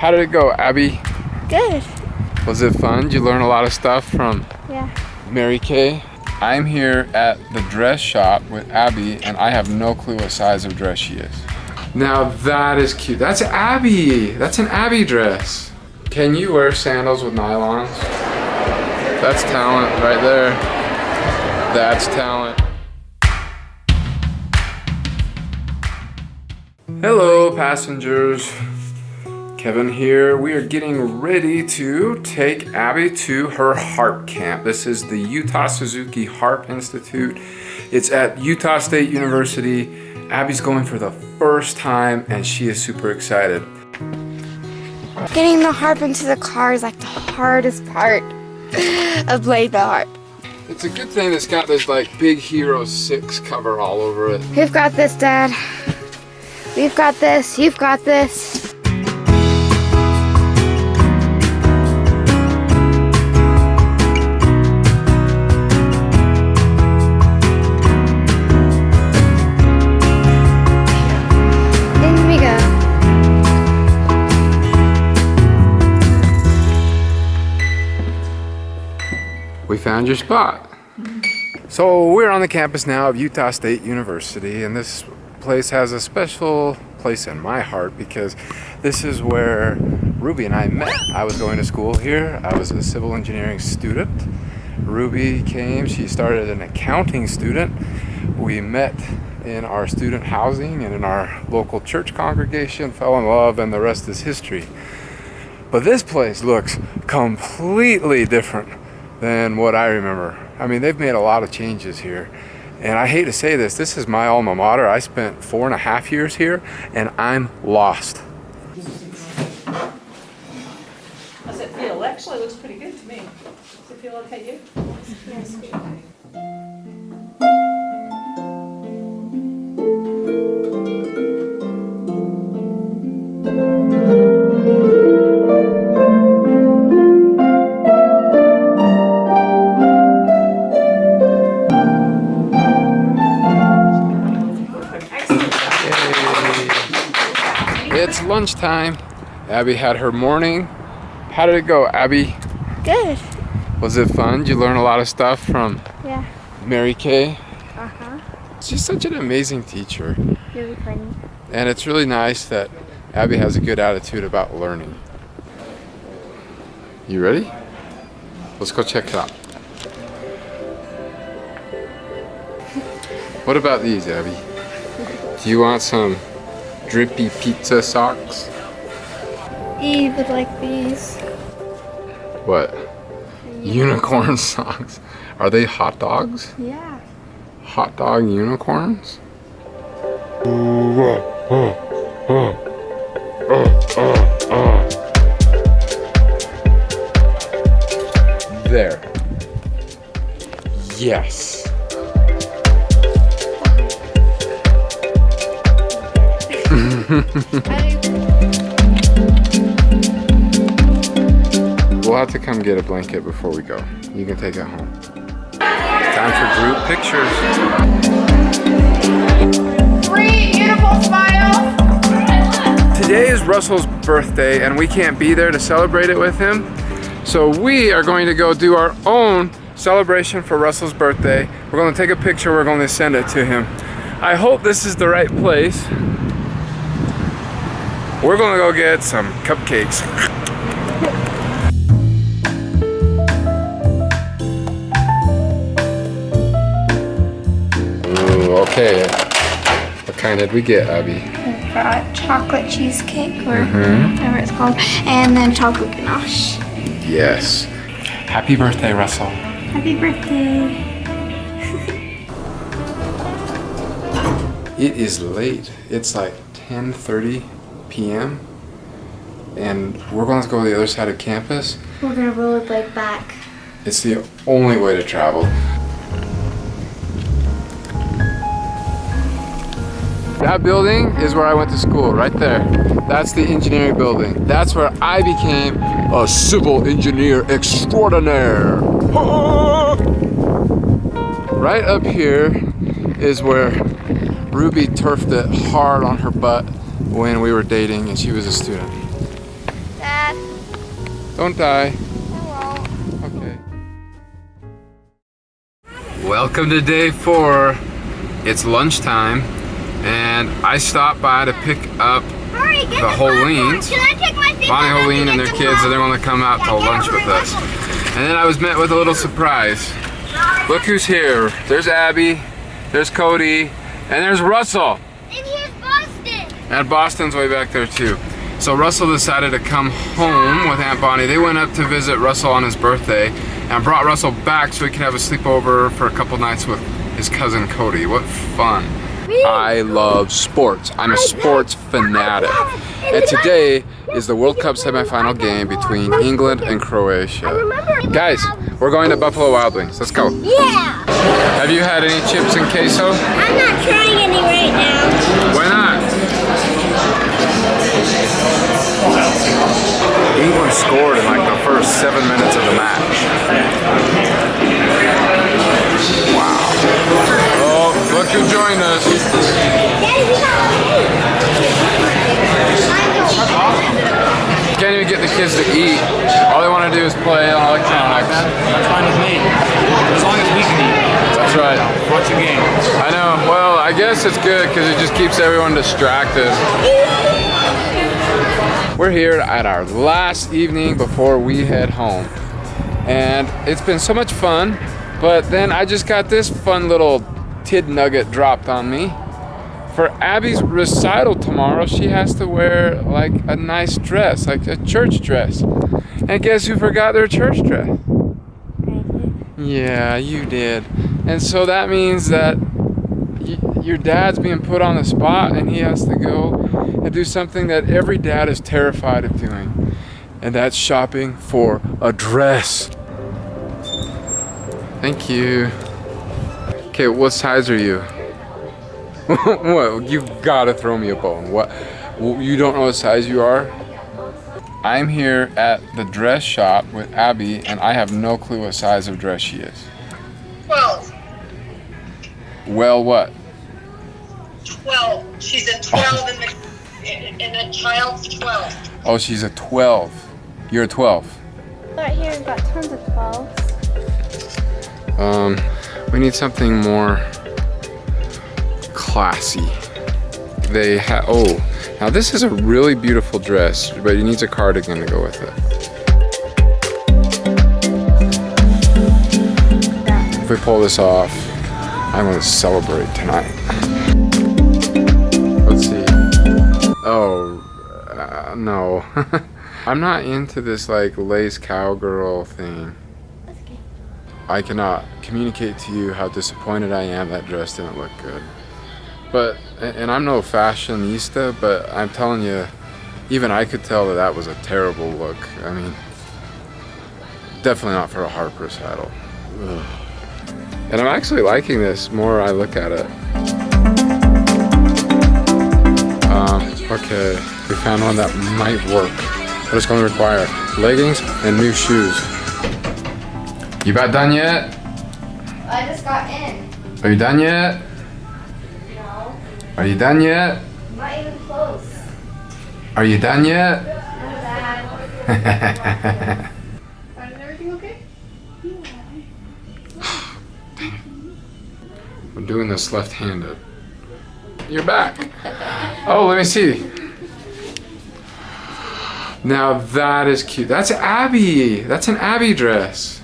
How did it go, Abby? Good. Was it fun? Did you learn a lot of stuff from Yeah. Mary Kay? I'm here at the dress shop with Abby and I have no clue what size of dress she is. Now that is cute. That's Abby. That's an Abby dress. Can you wear sandals with nylons? That's talent right there. That's talent. Hello passengers. Kevin here. We are getting ready to take Abby to her harp camp. This is the Utah Suzuki Harp Institute. It's at Utah State University. Abby's going for the first time and she is super excited. Getting the harp into the car is like the hardest part of playing the harp. It's a good thing it's got this like big Hero 6 cover all over it. We've got this, Dad. We've got this. You've got this. Found your spot. So we're on the campus now of Utah State University and this place has a special place in my heart because this is where Ruby and I met. I was going to school here. I was a civil engineering student. Ruby came, she started an accounting student. We met in our student housing and in our local church congregation, fell in love and the rest is history. But this place looks completely different than what I remember. I mean, they've made a lot of changes here. And I hate to say this, this is my alma mater. I spent four and a half years here and I'm lost. Lunchtime. Abby had her morning. How did it go, Abby? Good. Was it fun? Did you learn a lot of stuff from Yeah. Mary Kay? Uh-huh. She's such an amazing teacher. Really funny. And it's really nice that Abby has a good attitude about learning. You ready? Let's go check it out. What about these, Abby? Do you want some drippy pizza socks? Eve would like these. What? Unicorn socks. Are they hot dogs? Yeah. Hot dog unicorns? There. Yes. We'll have to come get a blanket before we go. You can take it home. Time for group pictures. Three beautiful smiles. Today is Russell's birthday and we can't be there to celebrate it with him. So we are going to go do our own celebration for Russell's birthday. We're going to take a picture, we're going to send it to him. I hope this is the right place. We're going to go get some cupcakes. Ooh, okay. What kind did we get, Abby? We Got chocolate cheesecake or Mhm. whatever it's called, and then chocolate ganache. Yes. Happy birthday, Russell. Happy birthday. It is late. It's like 10:30 p.m. and we're going to go to the other side of campus. We're gonna roll rollerblade back. It's the only way to travel. That building is where I went to school, right there. That's the engineering building. That's where I became a civil engineer extraordinaire. Right up here is where Ruby turfed it hard on her butt when we were dating and she was a student. Dad. Don't die. I won't. Okay. Welcome to day four. It's lunchtime, and I stopped by to pick up Hurry, the Holines. Can I take my Bonnie Holine and their kids, and they want to come out to lunch with us. And then I was met with a little surprise. Look who's here. There's Abby, there's Cody, and there's Russell. And here's Boston. And Boston's way back there too. So Russell decided to come home with Aunt Bonnie. They went up to visit Russell on his birthday and brought Russell back so he could have a sleepover for a couple nights with his cousin Cody. What fun. I love sports. I'm a sports fanatic. And today is the World Cup semifinal game between England and Croatia. Guys, we're going to Buffalo Wild Wings. Let's go. Yeah. Have you had any chips and queso? I'm not trying any right now. Why not? England scored in like the first seven minutes of the match. Wow. Oh, look who joined us. Can't even get the kids to eat. All they want to do is play on electronics. That's fine with me. As long as we can eat. That's right. Watch the game. I know. Well, I guess it's good because it just keeps everyone distracted. We're here at our last evening before we head home. And it's been so much fun, but then I just got this fun little tid nugget dropped on me. For Abby's recital tomorrow, she has to wear like a nice dress, like a church dress. And guess who forgot their church dress? Yeah, you did. And so that means that your dad's being put on the spot and he has to go and do something that every dad is terrified of doing. And that's shopping for a dress. Thank you. Okay, what size are you? what? You gotta throw me a bone. What? You don't know what size you are? I'm here at the dress shop with Abby, and I have no clue what size of dress she is. 12. Well, what? 12. She's a 12 in the, in, in a child's 12. Oh, she's a 12. You're a 12. Right here, we've got tons of 12. Um, we need something more classy. They have, oh, now this is a really beautiful dress, but it needs a cardigan to go with it. If we pull this off, I'm gonna celebrate tonight. Oh, uh, no. I'm not into this like lace cowgirl thing. I cannot communicate to you how disappointed I am that dress didn't look good. But, and and I'm no fashionista, but I'm telling you, even I could tell that that was a terrible look. I mean, definitely not for a harp recital. Ugh. And I'm actually liking this more I look at it. Um, okay, we found one that might work, but it's going to require leggings and new shoes. You about done yet? I just got in. Are you done yet? No, Are you done yet? not even close. Are you done yet? Not bad. Is everything okay? I'm doing this left-handed. You're back. Oh, let me see. Now that is cute. That's Abby. That's an Abby dress.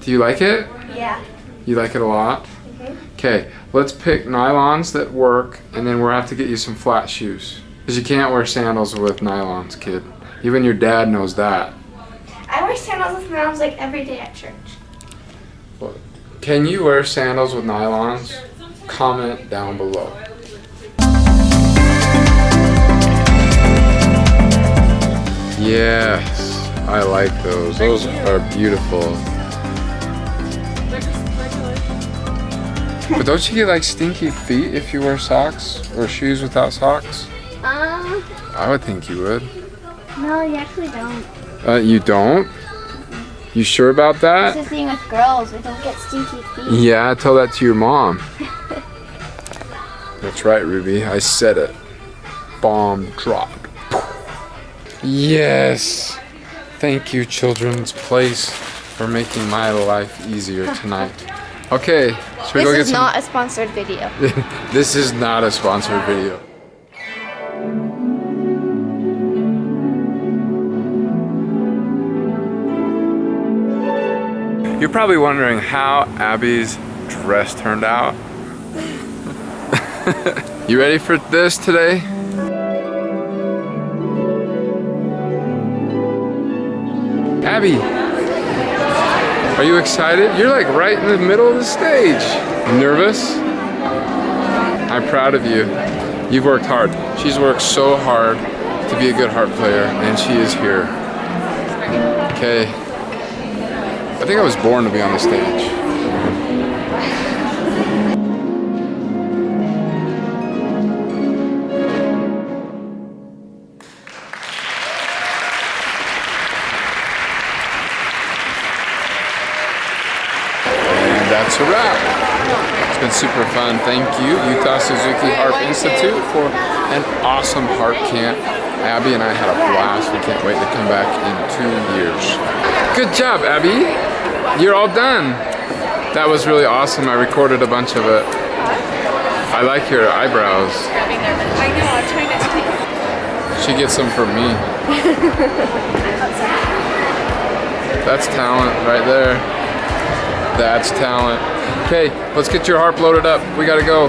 Do you like it? Yeah. You like it a lot? Mm-hmm. Okay, let's pick nylons that work and then we'll have to get you some flat shoes. Because you can't wear sandals with nylons, kid. Even your dad knows that. I wear sandals with nylons like every day at church. Can you wear sandals with nylons? Comment down below. Yes, I like those. Those are beautiful. They're just. But don't you get like stinky feet if you wear socks or shoes without socks? Um, I would think you would. no, you actually don't. Uh, you don't? You sure about It's that? the thing with girls, we don't get stinky feet. Yeah, tell that to your mom. That's right, Ruby. I said it. Bomb dropped. Yes. Thank you, Children's Place, for making my life easier tonight. Okay, should we go This get is some? not a sponsored video. this is not a sponsored video. You're probably wondering how Abby's dress turned out. you ready for this today? Abby, are you excited? You're like right in the middle of the stage. Nervous? I'm proud of you. You've worked hard. She's worked so hard to be a good harp player, and she is here. Okay. I think I was born to be on the stage. That's a wrap. It's been super fun. Thank you, Utah Suzuki Harp Institute, for an awesome harp camp. Abby and I had a blast. We can't wait to come back in two years. Good job, Abby. You're all done. That was really awesome. I recorded a bunch of it. I like your eyebrows. I know, I'm trying not to take She gets them from me. That's talent right there. That's talent. Okay, let's get your harp loaded up. We gotta go.